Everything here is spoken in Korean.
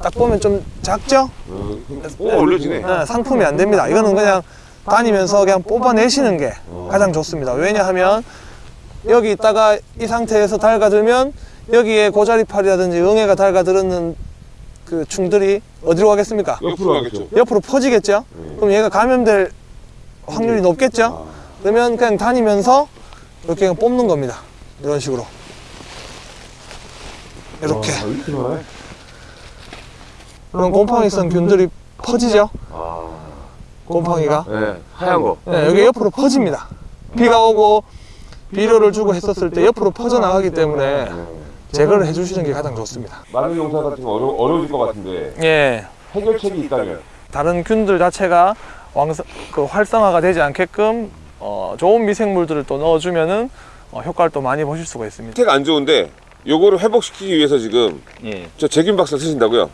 딱 보면 좀 작죠? 오 올려지네 네, 상품이 안 됩니다. 이거는 그냥 다니면서 그냥 뽑아내시는 게 가장 좋습니다. 왜냐하면 여기 있다가 이 상태에서 달가들면 여기에 고자리팔이라든지 응애가 달가들었는 그 충들이 어디로 가겠습니까? 옆으로 가겠죠 옆으로 퍼지겠죠? 그럼 얘가 감염될 확률이 높겠죠? 그러면 그냥 다니면서 이렇게 그냥 뽑는 겁니다. 이런 식으로. 이렇게. 그럼 곰팡이성 균들이 퍼지죠? 아, 곰팡이가. 네 하얀 거 네, 여기 옆으로 퍼집니다. 비가 오고 비료를 주고 했었을 때 옆으로 퍼져나가기 때문에 제거를 해주시는 게 가장 좋습니다. 마늘 용사 같은 거 어려, 어려워질 것 같은데 예. 해결책이 있다면 다른 균들 자체가 왕성, 그 활성화가 되지 않게끔 어, 좋은 미생물들을 또 넣어주면 은 어, 효과를 또 많이 보실 수가 있습니다. 상태가 안 좋은데 요거를 회복시키기 위해서 지금 예. 저 제균 박사 쓰신다고요?